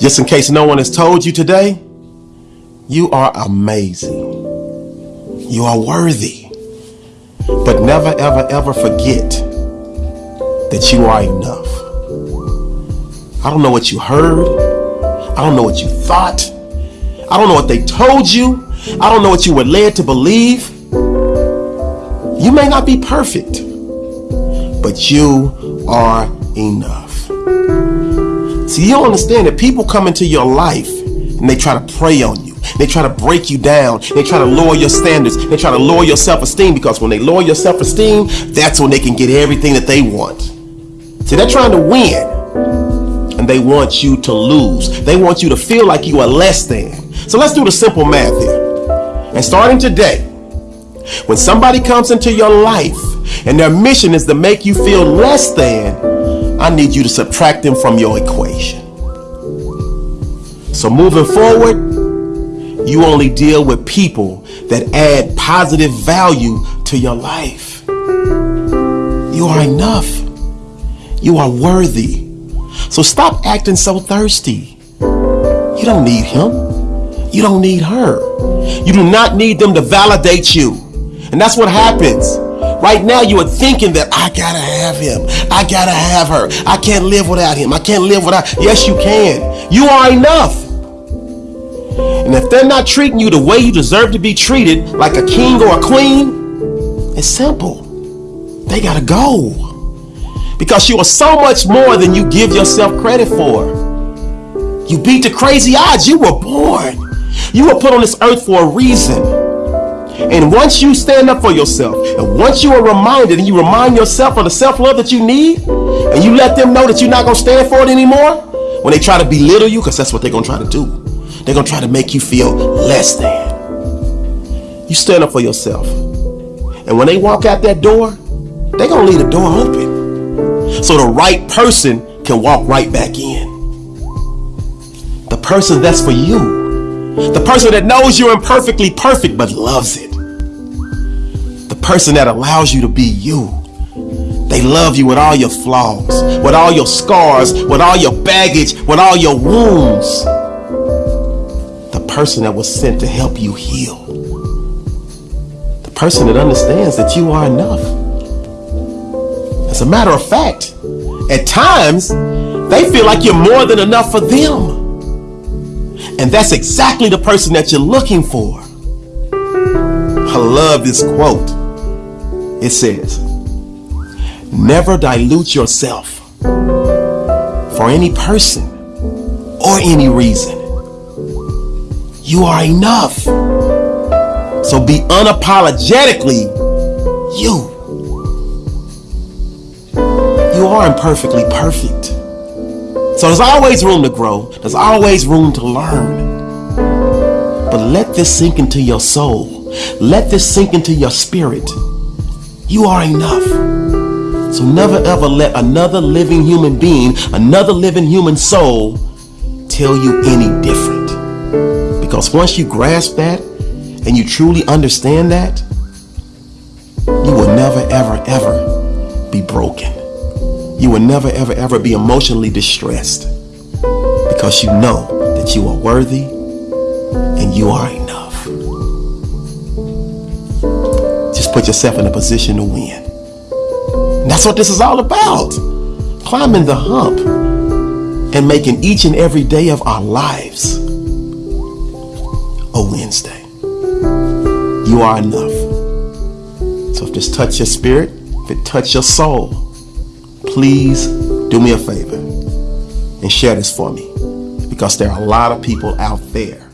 Just in case no one has told you today, you are amazing. You are worthy. But never, ever, ever forget that you are enough. I don't know what you heard. I don't know what you thought. I don't know what they told you. I don't know what you were led to believe. You may not be perfect, but you are enough. See, you don't understand that people come into your life and they try to prey on you. They try to break you down. They try to lower your standards. They try to lower your self-esteem because when they lower your self-esteem, that's when they can get everything that they want. See, they're trying to win and they want you to lose. They want you to feel like you are less than. So let's do the simple math here. And starting today, when somebody comes into your life and their mission is to make you feel less than, I need you to subtract them from your equation. So moving forward, you only deal with people that add positive value to your life. You are enough. You are worthy. So stop acting so thirsty. You don't need him. You don't need her. You do not need them to validate you. And that's what happens. Right now, you are thinking that I gotta have him. I gotta have her. I can't live without him. I can't live without. Yes, you can. You are enough. And if they're not treating you the way you deserve to be treated, like a king or a queen, it's simple. They gotta go. Because you are so much more than you give yourself credit for. You beat the crazy odds. You were born. You were put on this earth for a reason. And once you stand up for yourself, and once you are reminded and you remind yourself of the self-love that you need, and you let them know that you're not going to stand for it anymore, when they try to belittle you, because that's what they're going to try to do. They're going to try to make you feel less than. You stand up for yourself. And when they walk out that door, they're going to leave the door open. So the right person can walk right back in. The person that's for you. The person that knows you're imperfectly perfect but loves it. Person that allows you to be you. They love you with all your flaws, with all your scars, with all your baggage, with all your wounds The person that was sent to help you heal. The person that understands that you are enough. As a matter of fact, at times, they feel like you're more than enough for them. And that's exactly the person that you're looking for. I love this quote. It says, Never dilute yourself for any person or any reason. You are enough. So be unapologetically you. You are imperfectly perfect. So there's always room to grow. There's always room to learn. But let this sink into your soul. Let this sink into your spirit. You are enough. So never ever let another living human being, another living human soul tell you any different. Because once you grasp that and you truly understand that, you will never, ever, ever be broken. You will never, ever, ever be emotionally distressed because you know that you are worthy and you are enough. Put yourself in a position to win. And that's what this is all about. Climbing the hump and making each and every day of our lives a Wednesday. You are enough. So if this touch your spirit, if it touch your soul, please do me a favor and share this for me because there are a lot of people out there